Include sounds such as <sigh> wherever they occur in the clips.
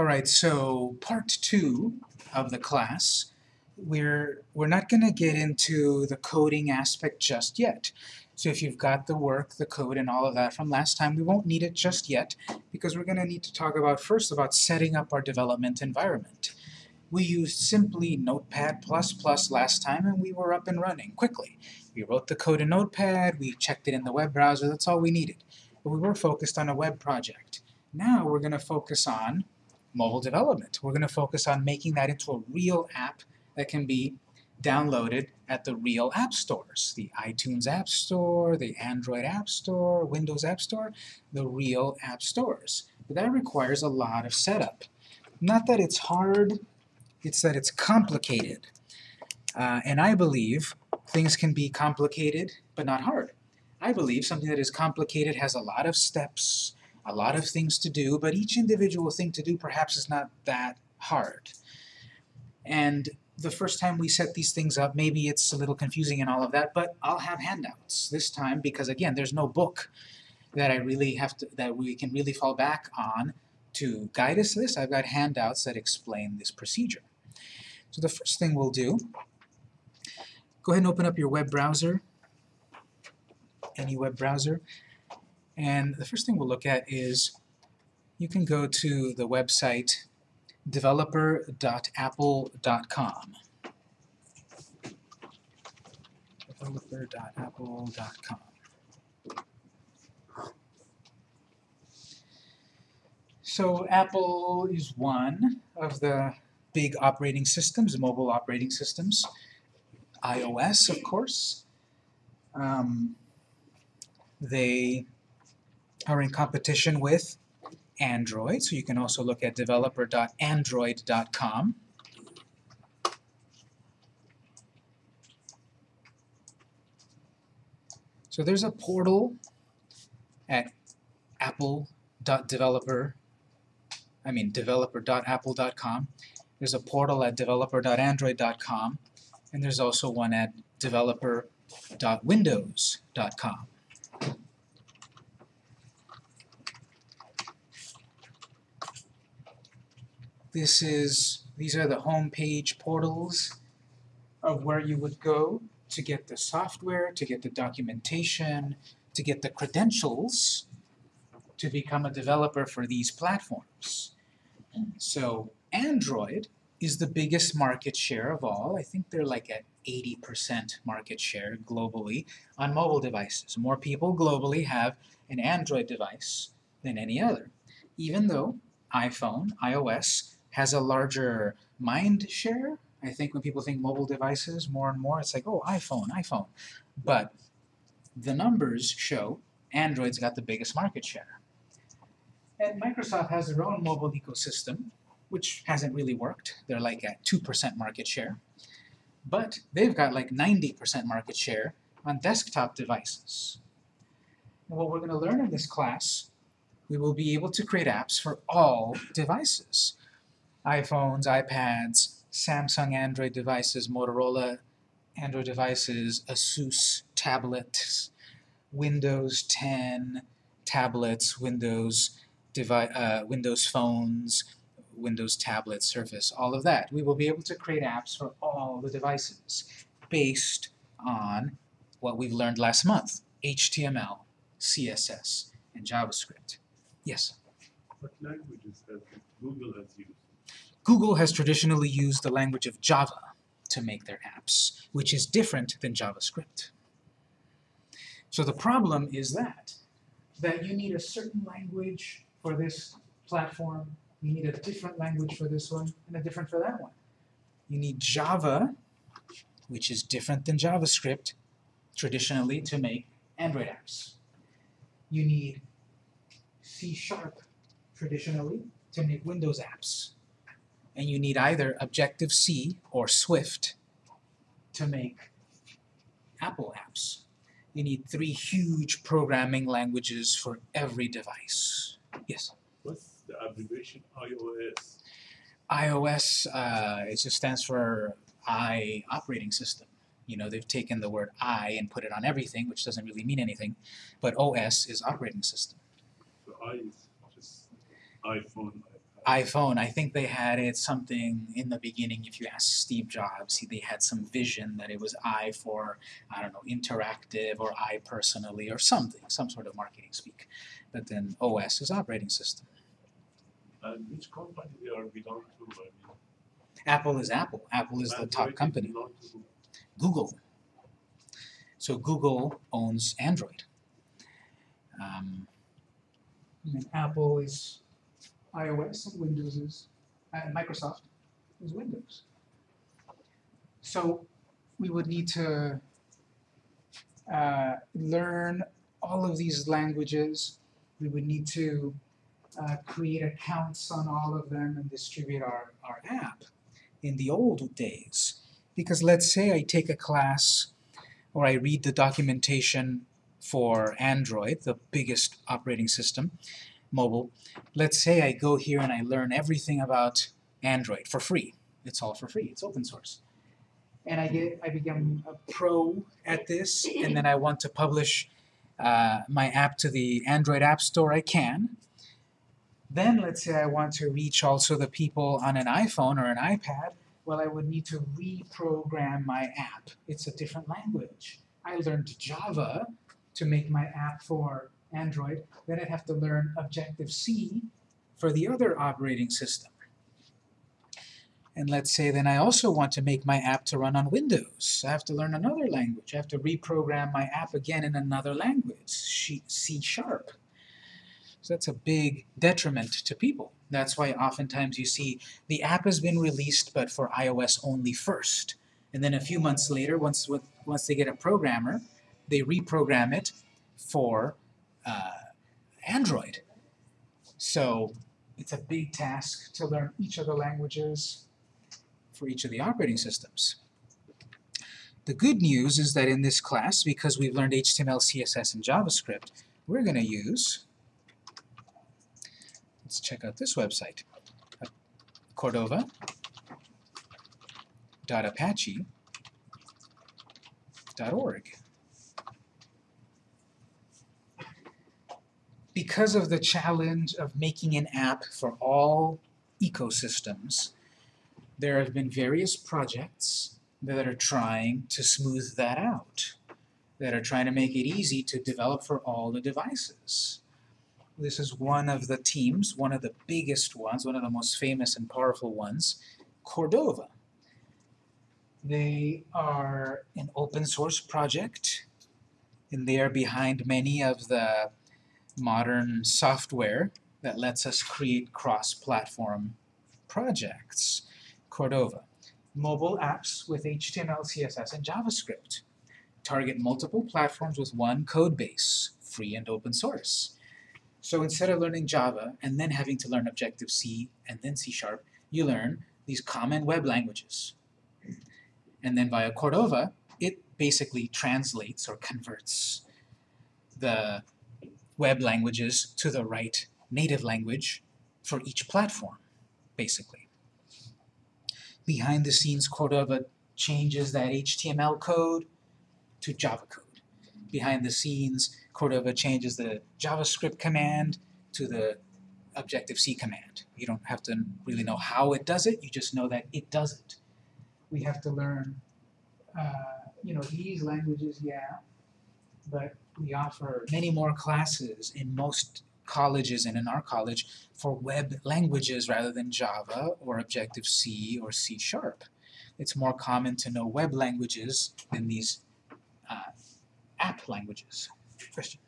All right, so part two of the class, we're, we're not going to get into the coding aspect just yet. So if you've got the work, the code, and all of that from last time, we won't need it just yet, because we're going to need to talk about first about setting up our development environment. We used simply Notepad++ last time, and we were up and running quickly. We wrote the code in Notepad, we checked it in the web browser, that's all we needed. But we were focused on a web project. Now we're going to focus on mobile development. We're going to focus on making that into a real app that can be downloaded at the real app stores. The iTunes App Store, the Android App Store, Windows App Store, the real app stores. But that requires a lot of setup. Not that it's hard, it's that it's complicated. Uh, and I believe things can be complicated, but not hard. I believe something that is complicated has a lot of steps, a lot of things to do, but each individual thing to do perhaps is not that hard. And the first time we set these things up, maybe it's a little confusing and all of that, but I'll have handouts this time because, again, there's no book that I really have to, that we can really fall back on to guide us this. I've got handouts that explain this procedure. So the first thing we'll do, go ahead and open up your web browser, any web browser, and the first thing we'll look at is you can go to the website developer.apple.com. developer.apple.com. So Apple is one of the big operating systems, mobile operating systems. iOS, of course. Um, they are in competition with Android, so you can also look at developer.android.com. So there's a portal at apple.developer, I mean developer.apple.com. There's a portal at developer.android.com, and there's also one at developer.windows.com. This is, these are the home page portals of where you would go to get the software, to get the documentation, to get the credentials to become a developer for these platforms. So Android is the biggest market share of all. I think they're like at 80% market share globally on mobile devices. More people globally have an Android device than any other, even though iPhone, iOS, has a larger mind share. I think when people think mobile devices more and more, it's like, oh, iPhone, iPhone. But the numbers show Android's got the biggest market share. And Microsoft has their own mobile ecosystem, which hasn't really worked. They're like at 2% market share. But they've got like 90% market share on desktop devices. And what we're going to learn in this class, we will be able to create apps for all devices iPhones, iPads, Samsung Android devices, Motorola Android devices, Asus tablets, Windows 10 tablets, Windows, uh, Windows phones, Windows tablets, Surface, all of that. We will be able to create apps for all the devices based on what we've learned last month, HTML, CSS, and JavaScript. Yes? What languages has Google has used? Google has traditionally used the language of Java to make their apps, which is different than JavaScript. So the problem is that, that you need a certain language for this platform, you need a different language for this one, and a different for that one. You need Java, which is different than JavaScript, traditionally to make Android apps. You need C-sharp, traditionally, to make Windows apps and you need either Objective-C or Swift to make Apple apps. You need three huge programming languages for every device. Yes? What's the abbreviation iOS? iOS, uh, it just stands for I operating system. You know, they've taken the word I and put it on everything, which doesn't really mean anything, but OS is operating system. So I is just iPhone, iPhone, I think they had it something in the beginning, if you ask Steve Jobs, he, they had some vision that it was I for, I don't know, interactive or I personally or something, some sort of marketing speak. But then OS is operating system. And which company they are belong to? I mean, Apple is Apple. Apple is the top company. to- Google. So Google owns Android. Um, and Apple is iOS and Windows is, uh, Microsoft is Windows. So we would need to uh, learn all of these languages. We would need to uh, create accounts on all of them and distribute our, our app in the old days. Because let's say I take a class or I read the documentation for Android, the biggest operating system, mobile. Let's say I go here and I learn everything about Android for free. It's all for free. It's open source. And I get I become a pro at this, and then I want to publish uh, my app to the Android App Store. I can. Then let's say I want to reach also the people on an iPhone or an iPad well, I would need to reprogram my app. It's a different language. I learned Java to make my app for Android, then I'd have to learn Objective-C for the other operating system. And let's say then I also want to make my app to run on Windows. I have to learn another language. I have to reprogram my app again in another language, C Sharp. So that's a big detriment to people. That's why oftentimes you see the app has been released but for iOS only first. And then a few months later, once, once they get a programmer, they reprogram it for uh, Android. So it's a big task to learn each of the languages for each of the operating systems. The good news is that in this class, because we've learned HTML, CSS, and JavaScript, we're going to use Let's check out this website, cordova.apache.org. Because of the challenge of making an app for all ecosystems, there have been various projects that are trying to smooth that out, that are trying to make it easy to develop for all the devices. This is one of the teams, one of the biggest ones, one of the most famous and powerful ones, Cordova. They are an open source project, and they are behind many of the modern software that lets us create cross-platform projects. Cordova. Mobile apps with HTML, CSS, and JavaScript. Target multiple platforms with one code base, free and open source. So instead of learning Java and then having to learn Objective-C and then C-sharp, you learn these common web languages. And then via Cordova, it basically translates or converts the web languages to the right native language for each platform, basically. Behind the scenes, Cordova changes that HTML code to Java code. Behind the scenes, Cordova changes the JavaScript command to the Objective-C command. You don't have to really know how it does it, you just know that it does it. We have to learn, uh, you know, these languages, yeah, but we offer many more classes in most colleges and in our college for web languages rather than Java or Objective-C or C-sharp. It's more common to know web languages than these uh, app languages. Christian.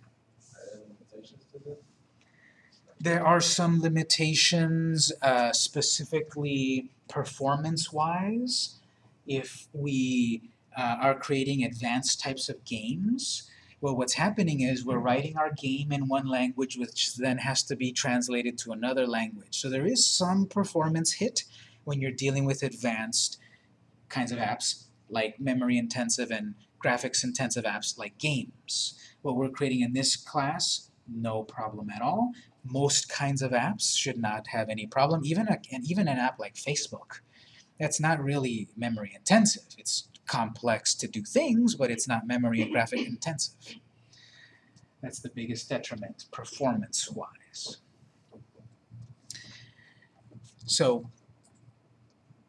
There are some limitations, uh, specifically performance-wise. If we uh, are creating advanced types of games, well, what's happening is we're writing our game in one language, which then has to be translated to another language. So there is some performance hit when you're dealing with advanced kinds of apps, like memory-intensive and graphics-intensive apps like games. What we're creating in this class, no problem at all. Most kinds of apps should not have any problem, even, a, even an app like Facebook. That's not really memory intensive. It's complex to do things, but it's not memory and graphic intensive. That's the biggest detriment, performance-wise. So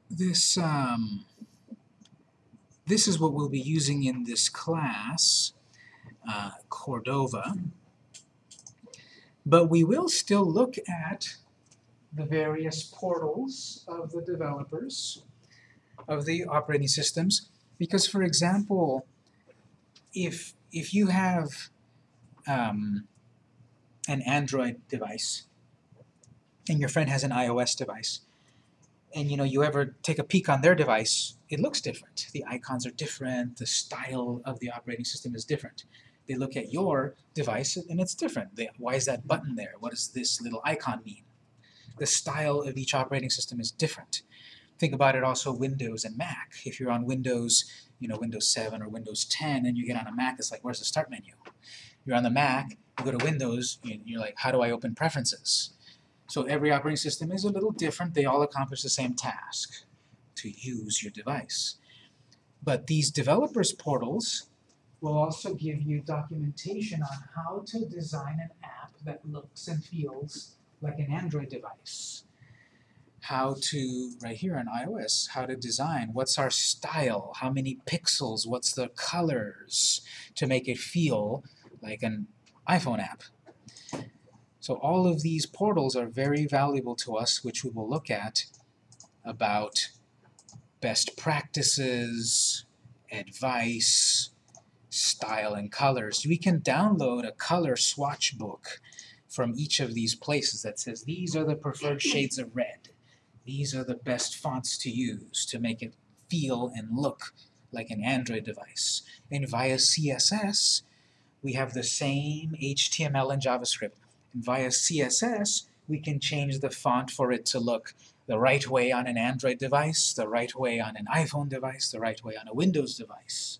this um, this is what we'll be using in this class, uh, Cordova. But we will still look at the various portals of the developers of the operating systems because for example if if you have um, an Android device and your friend has an iOS device and you know you ever take a peek on their device it looks different. The icons are different. The style of the operating system is different. They look at your device and it's different. They, why is that button there? What does this little icon mean? The style of each operating system is different think about it also Windows and Mac if you're on Windows you know Windows 7 or Windows 10 and you get on a Mac it's like where's the start menu you're on the Mac you go to Windows and you're like how do I open preferences so every operating system is a little different. They all accomplish the same task, to use your device. But these developers portals will also give you documentation on how to design an app that looks and feels like an Android device. How to, right here on iOS, how to design, what's our style, how many pixels, what's the colors, to make it feel like an iPhone app. So all of these portals are very valuable to us, which we will look at about best practices, advice, style and colors. We can download a color swatch book from each of these places that says these are the preferred shades of red. These are the best fonts to use to make it feel and look like an Android device. And via CSS, we have the same HTML and JavaScript And via CSS, we can change the font for it to look the right way on an Android device, the right way on an iPhone device, the right way on a Windows device.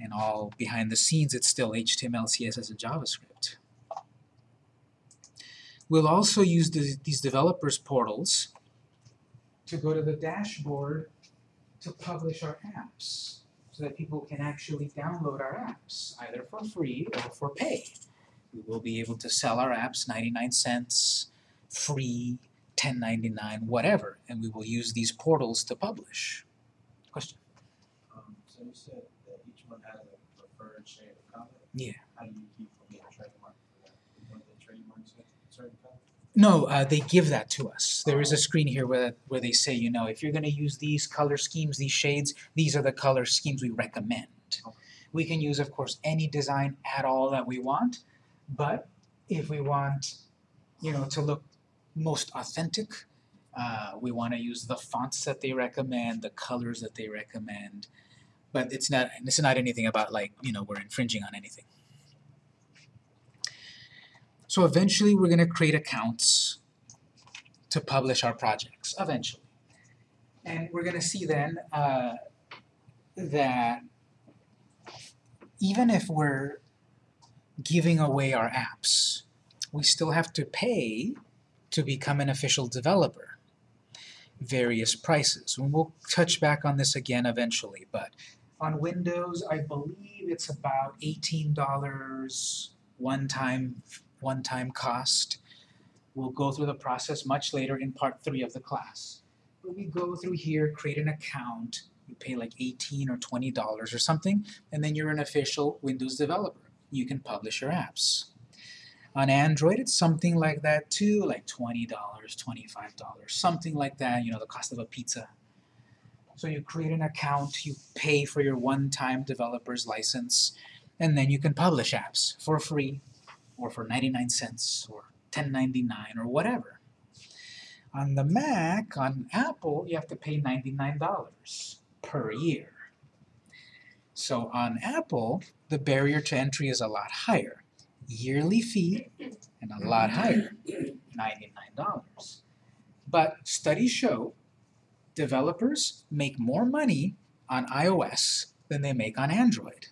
And all behind the scenes, it's still HTML, CSS, and JavaScript. We'll also use the, these developers portals to go to the dashboard to publish our apps so that people can actually download our apps, either for free or for pay. We will be able to sell our apps 99 cents, free, 10.99, whatever, and we will use these portals to publish. Question? Um, so you said that each one has a preferred shade of color? Yeah. How do you keep from getting trademark for that? One of the trademarks a certain color? No, uh, they give that to us. There is a screen here where, where they say, you know, if you're going to use these color schemes, these shades, these are the color schemes we recommend. We can use, of course, any design at all that we want, but if we want, you know, to look most authentic, uh, we want to use the fonts that they recommend, the colors that they recommend. But it's not it's not anything about like, you know, we're infringing on anything. So eventually we're going to create accounts to publish our projects, eventually. And we're going to see then uh, that even if we're giving away our apps, we still have to pay to become an official developer. Various prices. And we'll touch back on this again eventually, but on Windows, I believe it's about $18 one-time one-time cost. We'll go through the process much later in part three of the class. But we go through here, create an account, you pay like 18 or $20 or something, and then you're an official Windows developer you can publish your apps. On Android, it's something like that too, like $20, $25, something like that, you know, the cost of a pizza. So you create an account, you pay for your one-time developer's license, and then you can publish apps for free, or for 99 cents, or 10.99, or whatever. On the Mac, on Apple, you have to pay $99 per year. So on Apple, the barrier to entry is a lot higher. Yearly fee and a lot higher, $99. But studies show developers make more money on iOS than they make on Android.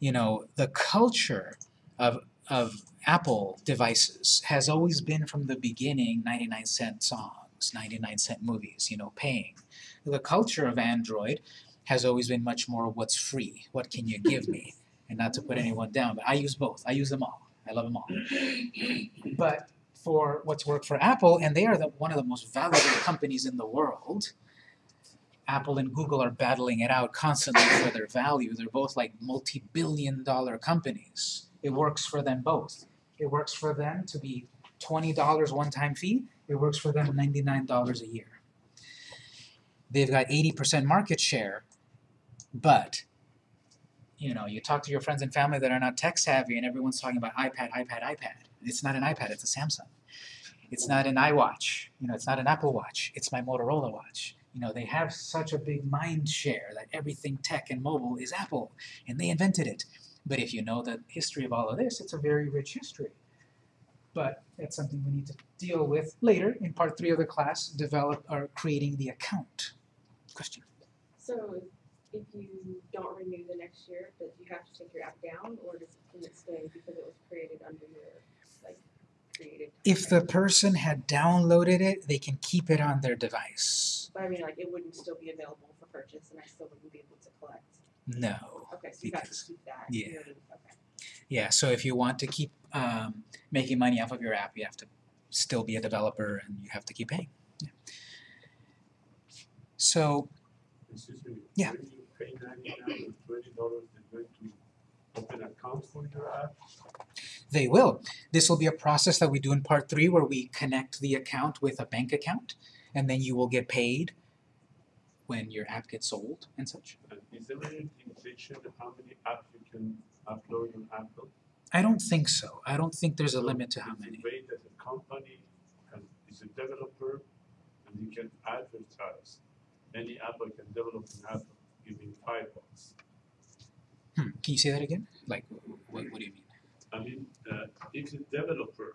You know, the culture of, of Apple devices has always been from the beginning 99 cent songs, 99 cent movies, you know, paying. The culture of Android has always been much more what's free, what can you give me, <laughs> and not to put anyone down, but I use both. I use them all. I love them all. <laughs> But for what's worked for Apple, and they are the, one of the most valuable companies in the world. Apple and Google are battling it out constantly for their value. They're both like multi-billion dollar companies. It works for them both. It works for them to be twenty dollars one-time fee. It works for them ninety-nine dollars a year. They've got eighty percent market share, but you know, you talk to your friends and family that are not tech savvy, and everyone's talking about iPad, iPad, iPad. It's not an iPad. It's a Samsung. It's not an iWatch. You know, it's not an Apple Watch. It's my Motorola watch. You know, they have such a big mind share that everything tech and mobile is Apple, and they invented it. But if you know the history of all of this, it's a very rich history. But that's something we need to deal with later in part three of the class, develop or creating the account. Question. So if you don't renew the next year, does you have to take your app down or does can it stay because it was created under your like created? If the person had downloaded it, they can keep it on their device. But I mean like it wouldn't still be available for purchase and I still wouldn't be able to collect. No. Okay, so you have to Because- keep that. yeah. You Okay. Yeah, so if you want to keep um, making money off of your app, you have to still be a developer and you have to keep paying. Yeah. So me. Yeah. When you pay ninety-nine or twenty dollars, they're going to open account for your app? they will. This will be a process that we do in part three where we connect the account with a bank account and then you will get paid when your app gets sold and such. And is there any limitation how many apps you can upload on Apple? I don't think so. I don't think there's a limit to how many. a way that a company can, is a developer and you can advertise. Any Apple can develop an app giving five bucks. Hmm. Can you say that again? Like, what, what do you mean? I mean, uh, if a developer,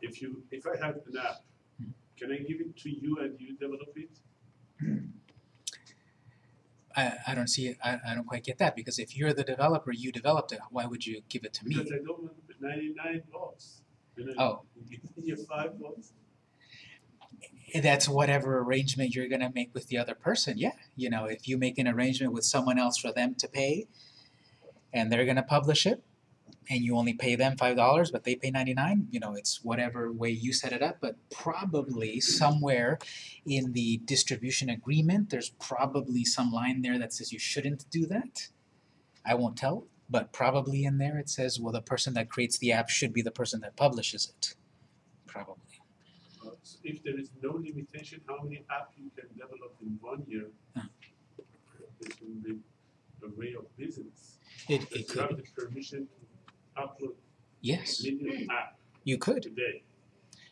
if you, if I have an app, Hmm. can I give it to you and you develop it? I, I don't see it. I, I don't quite get that because if you're the developer, you developed it. Why would you give it to me? Because I don't want ninety-nine bucks. Oh. You know, Oh. Me your five bucks. that's whatever arrangement you're going to make with the other person. Yeah, you know, if you make an arrangement with someone else for them to pay, and they're going to publish it, and you only pay them five dollars, but they pay ninety nine. You know, it's whatever way you set it up. But probably somewhere in the distribution agreement, there's probably some line there that says you shouldn't do that. I won't tell, but probably in there it says, well, the person that creates the app should be the person that publishes it. Probably. Uh, so If there is no limitation, how many apps you can develop in one year? Huh. This will be a way of business. It, it could. permission upload Yes, million app you could. today.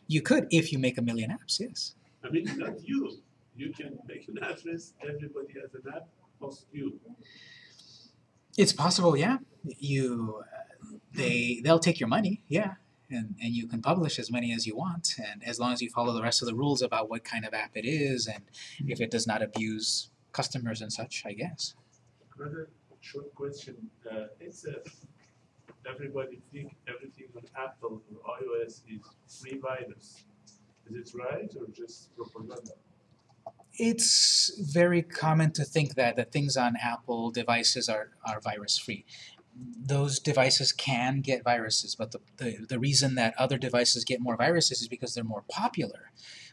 You could if you make a million apps, yes. I mean, not you. You can make an address, everybody has an app, plus you. It's possible, yeah. You, uh, they, they'll take your money, yeah, and and you can publish as many as you want, and as long as you follow the rest of the rules about what kind of app it is, and if it does not abuse customers and such, I guess. Another short question, uh, it's a, everybody think everything on Apple or iOS is free virus. Is it right or just propaganda? It's very common to think that the things on Apple devices are, are virus free. Those devices can get viruses, but the, the, the reason that other devices get more viruses is because they're more popular.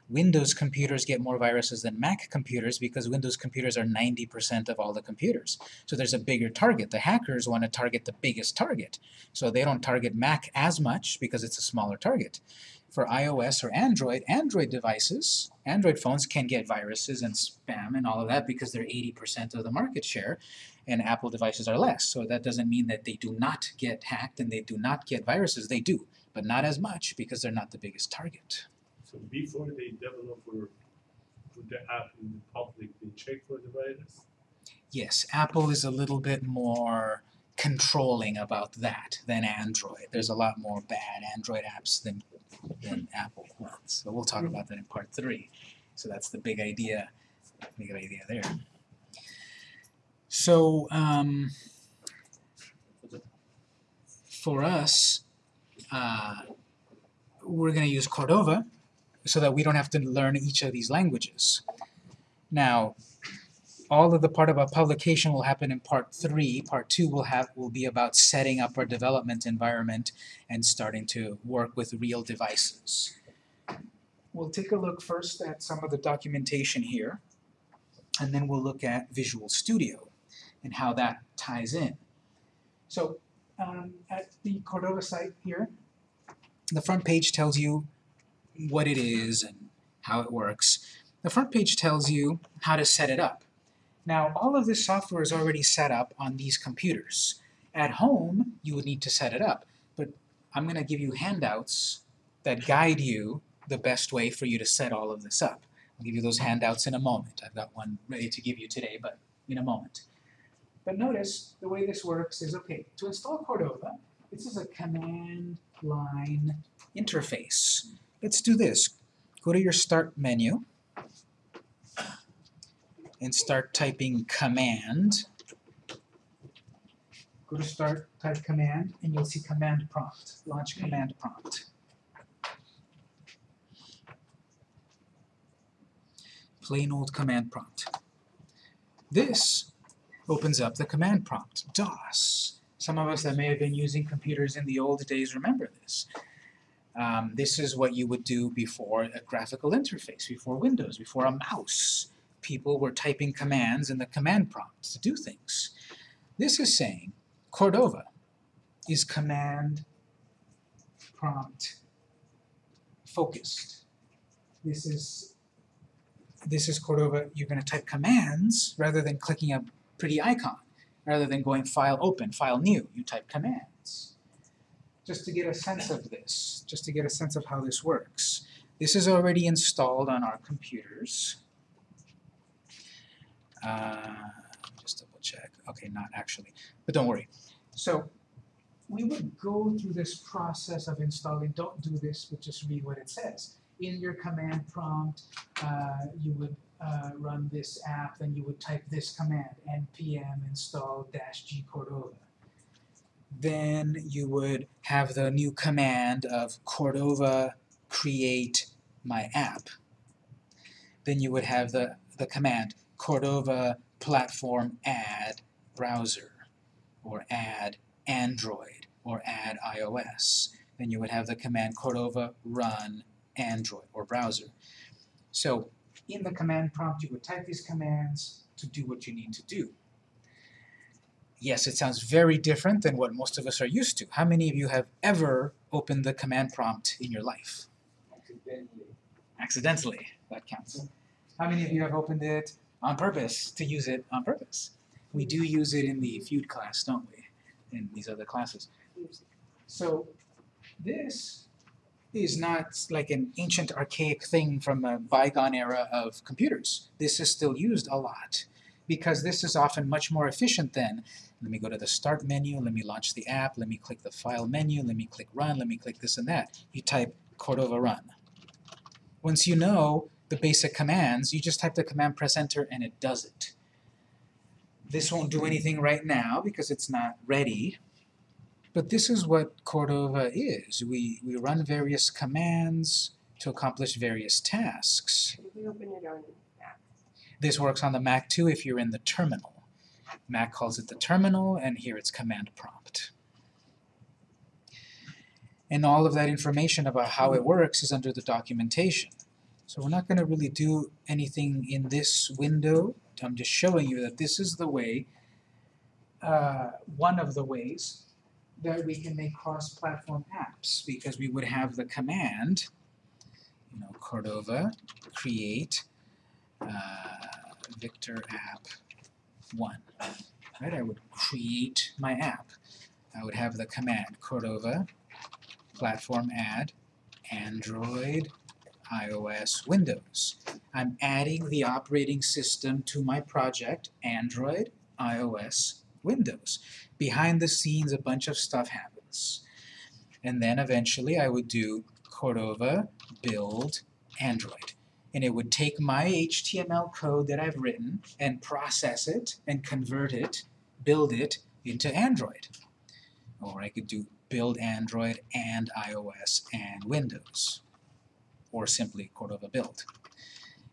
Windows computers get more viruses than Mac computers because Windows computers are 90% of all the computers. So there's a bigger target. The hackers want to target the biggest target. So they don't target Mac as much because it's a smaller target. For iOS or Android, Android devices, Android phones can get viruses and spam and all of that because they're 80% of the market share, and Apple devices are less. So that doesn't mean that they do not get hacked and they do not get viruses. They do, but not as much because they're not the biggest target. So before they develop or put the app in the public, they check for the virus? Yes, Apple is a little bit more controlling about that than Android. There's a lot more bad Android apps than, than Apple ones. So we'll talk about that in part three. So that's the big idea, big idea there. So um, for us, uh, we're going to use Cordova so that we don't have to learn each of these languages. Now, all of the part about publication will happen in part three. Part two will have will be about setting up our development environment and starting to work with real devices. We'll take a look first at some of the documentation here, and then we'll look at Visual Studio and how that ties in. So um, at the Cordova site here, the front page tells you what it is and how it works. The front page tells you how to set it up. Now, all of this software is already set up on these computers. At home, you would need to set it up, but I'm going to give you handouts that guide you the best way for you to set all of this up. I'll give you those handouts in a moment. I've got one ready to give you today, but in a moment. But notice the way this works is, okay, to install Cordova, this is a command line interface. Let's do this. Go to your Start menu and start typing command. Go to Start, type command, and you'll see command prompt. Launch command prompt. Plain old command prompt. This opens up the command prompt, DOS. Some of us that may have been using computers in the old days remember this. Um, this is what you would do before a graphical interface, before Windows, before a mouse. People were typing commands in the command prompt to do things. This is saying Cordova is command prompt focused. This is this is Cordova, you're going to type commands rather than clicking a pretty icon. Rather than going file open, file new, you type commands. Just to get a sense of this, just to get a sense of how this works. This is already installed on our computers. Uh, just double check. Okay, not actually, but don't worry. So we would go through this process of installing. Don't do this, but just read what it says. In your command prompt, uh, you would uh, run this app, then you would type this command, npm install dash Cordova. Then you would have the new command of Cordova create my app. Then you would have the, the command Cordova platform add browser or add Android or add iOS. Then you would have the command Cordova run Android or browser. So in the command prompt you would type these commands to do what you need to do. Yes, it sounds very different than what most of us are used to. How many of you have ever opened the command prompt in your life? Accidentally. Accidentally, that counts. How many of you have opened it on purpose to use it on purpose? We do use it in the feud class, don't we? In these other classes. So this is not like an ancient archaic thing from a bygone era of computers. This is still used a lot because this is often much more efficient than let me go to the start menu, let me launch the app, let me click the file menu, let me click run, let me click this and that. You type Cordova run. Once you know the basic commands, you just type the command, press enter, and it does it. This won't do anything right now because it's not ready, but this is what Cordova is. We, we run various commands to accomplish various tasks. We open it on This works on the Mac too if you're in the terminal. Mac calls it the terminal, and here it's command prompt. And all of that information about how it works is under the documentation. So we're not going to really do anything in this window. I'm just showing you that this is the way, uh, one of the ways that we can make cross-platform apps because we would have the command, you know, Cordova create Uh, Victor app 1. Right? I would create my app. I would have the command Cordova platform add Android iOS Windows. I'm adding the operating system to my project Android iOS Windows. Behind the scenes a bunch of stuff happens. And then eventually I would do Cordova build Android and it would take my HTML code that I've written and process it and convert it, build it into Android. Or I could do build Android and iOS and Windows, or simply Cordova build.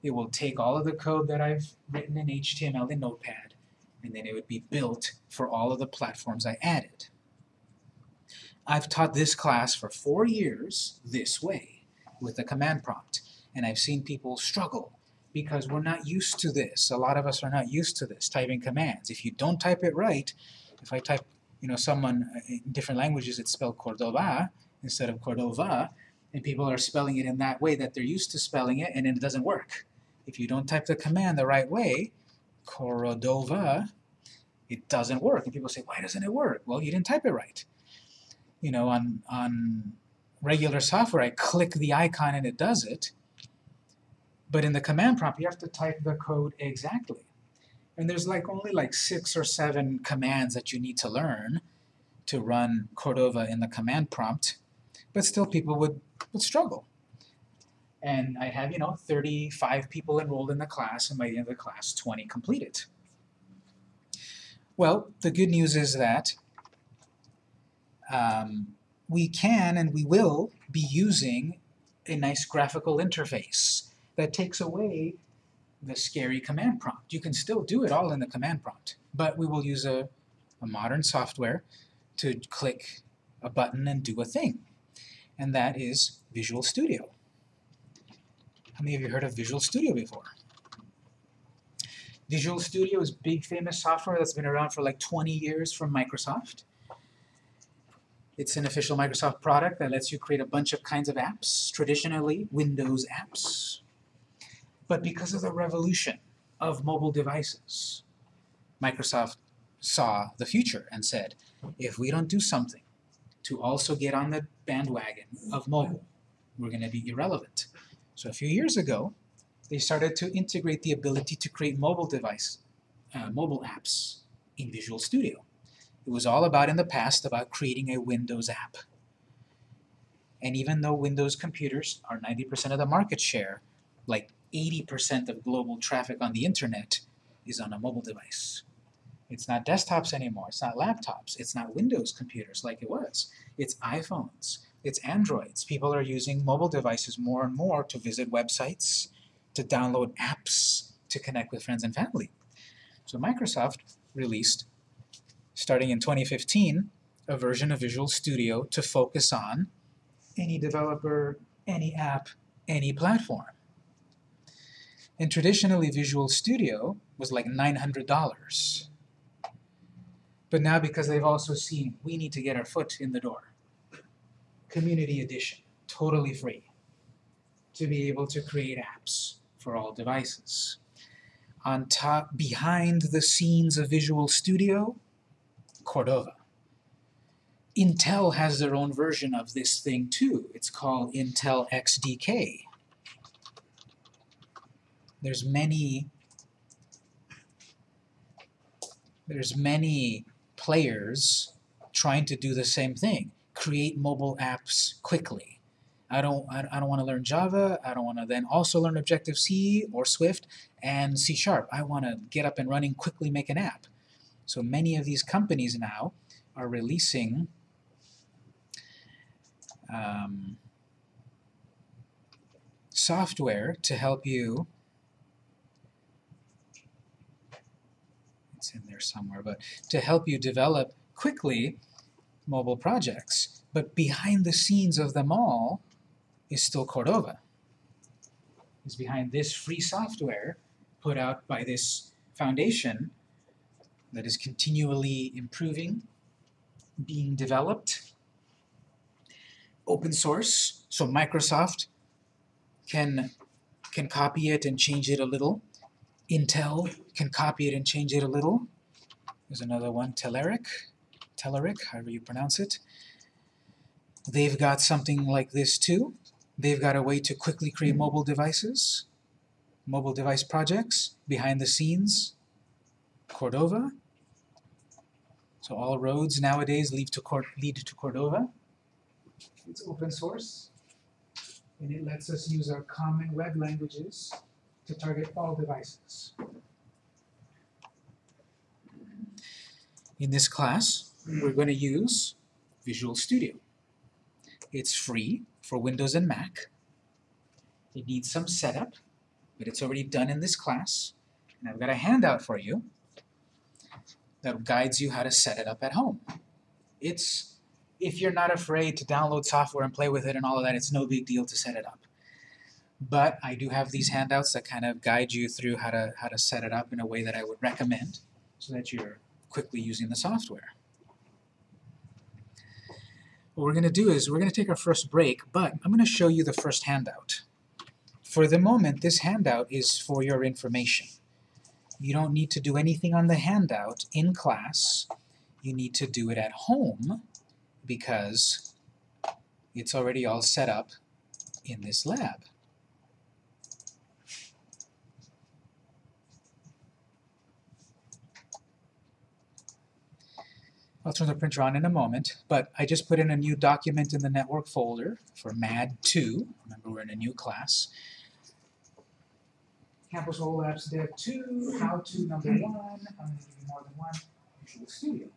It will take all of the code that I've written in HTML in Notepad, and then it would be built for all of the platforms I added. I've taught this class for four years this way, with the command prompt, and I've seen people struggle because we're not used to this. A lot of us are not used to this, typing commands. If you don't type it right, if I type, you know, someone uh, in different languages, it's spelled Cordoba instead of Cordova, and people are spelling it in that way that they're used to spelling it, and it doesn't work. If you don't type the command the right way, Cordova, it doesn't work. And people say, why doesn't it work? Well, you didn't type it right. You know, on, on regular software, I click the icon and it does it, but in the command prompt, you have to type the code exactly. And there's like only like six or seven commands that you need to learn to run Cordova in the command prompt, but still people would, would struggle. And I have, you know, 35 people enrolled in the class, and by the end of the class, 20 completed. Well, the good news is that um, we can and we will be using a nice graphical interface that takes away the scary command prompt. You can still do it all in the command prompt, but we will use a, a modern software to click a button and do a thing, and that is Visual Studio. How many of you heard of Visual Studio before? Visual Studio is big famous software that's been around for like 20 years from Microsoft. It's an official Microsoft product that lets you create a bunch of kinds of apps, traditionally Windows apps. But because of the revolution of mobile devices, Microsoft saw the future and said, if we don't do something to also get on the bandwagon of mobile, we're going to be irrelevant. So a few years ago, they started to integrate the ability to create mobile device, uh, mobile apps in Visual Studio. It was all about, in the past, about creating a Windows app. And even though Windows computers are 90% of the market share, like 80% of global traffic on the internet is on a mobile device. It's not desktops anymore, it's not laptops, it's not Windows computers like it was. It's iPhones, it's Androids. People are using mobile devices more and more to visit websites, to download apps, to connect with friends and family. So Microsoft released, starting in 2015, a version of Visual Studio to focus on any developer, any app, any platform. And traditionally Visual Studio was like $900. But now because they've also seen we need to get our foot in the door, Community Edition, totally free, to be able to create apps for all devices. On top, behind the scenes of Visual Studio, Cordova. Intel has their own version of this thing too. It's called Intel XDK. There's many there's many players trying to do the same thing, create mobile apps quickly. I don't, I, I don't want to learn Java, I don't want to then also learn Objective-C or Swift and C Sharp. I want to get up and running, quickly make an app. So many of these companies now are releasing um, software to help you in there somewhere, but to help you develop quickly mobile projects. But behind the scenes of them all is still Cordova. Is behind this free software put out by this foundation that is continually improving, being developed, open source, so Microsoft can, can copy it and change it a little. Intel can copy it and change it a little. There's another one, Telerik, Telerik, however you pronounce it. They've got something like this too. They've got a way to quickly create mobile devices, mobile device projects, behind the scenes, Cordova. So all roads nowadays lead to, lead to Cordova. It's open source, and it lets us use our common web languages to target all devices. In this class, we're going to use Visual Studio. It's free for Windows and Mac. It needs some setup. but it's already done in this class. And I've got a handout for you that guides you how to set it up at home. It's, if you're not afraid to download software and play with it and all of that, it's no big deal to set it up. But I do have these handouts that kind of guide you through how to, how to set it up in a way that I would recommend so that you're quickly using the software. What we're going to do is we're going to take our first break, but I'm going to show you the first handout. For the moment, this handout is for your information. You don't need to do anything on the handout in class. You need to do it at home because it's already all set up in this lab. I'll turn the printer on in a moment, but I just put in a new document in the network folder for MAD2. Remember, we're in a new class. Campus Whole Labs Dev 2, How To number hmm. 1, I'm going to give you more than one, Visual Studio.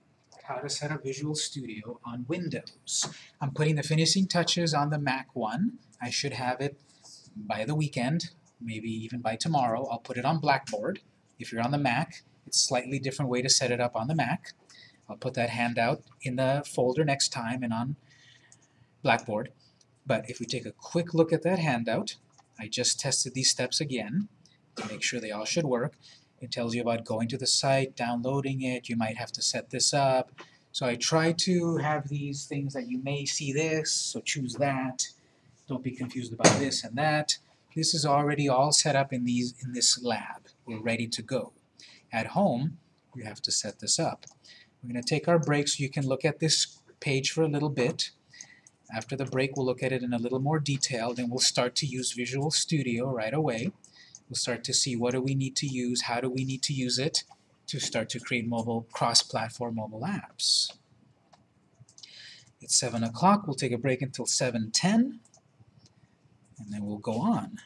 How to set up Visual Studio on Windows. I'm putting the finishing touches on the Mac one. I should have it by the weekend, maybe even by tomorrow. I'll put it on Blackboard. If you're on the Mac, it's a slightly different way to set it up on the Mac. I'll put that handout in the folder next time and on Blackboard. But if we take a quick look at that handout, I just tested these steps again to make sure they all should work. It tells you about going to the site, downloading it, you might have to set this up. So I try to have these things that you may see this, so choose that. Don't be confused about this and that. This is already all set up in these in this lab. We're ready to go. At home, you have to set this up. We're going to take our break so you can look at this page for a little bit. After the break, we'll look at it in a little more detail, then we'll start to use Visual Studio right away. We'll start to see what do we need to use, how do we need to use it to start to create mobile, cross-platform mobile apps. It's 7 o'clock, we'll take a break until 7.10, and then we'll go on.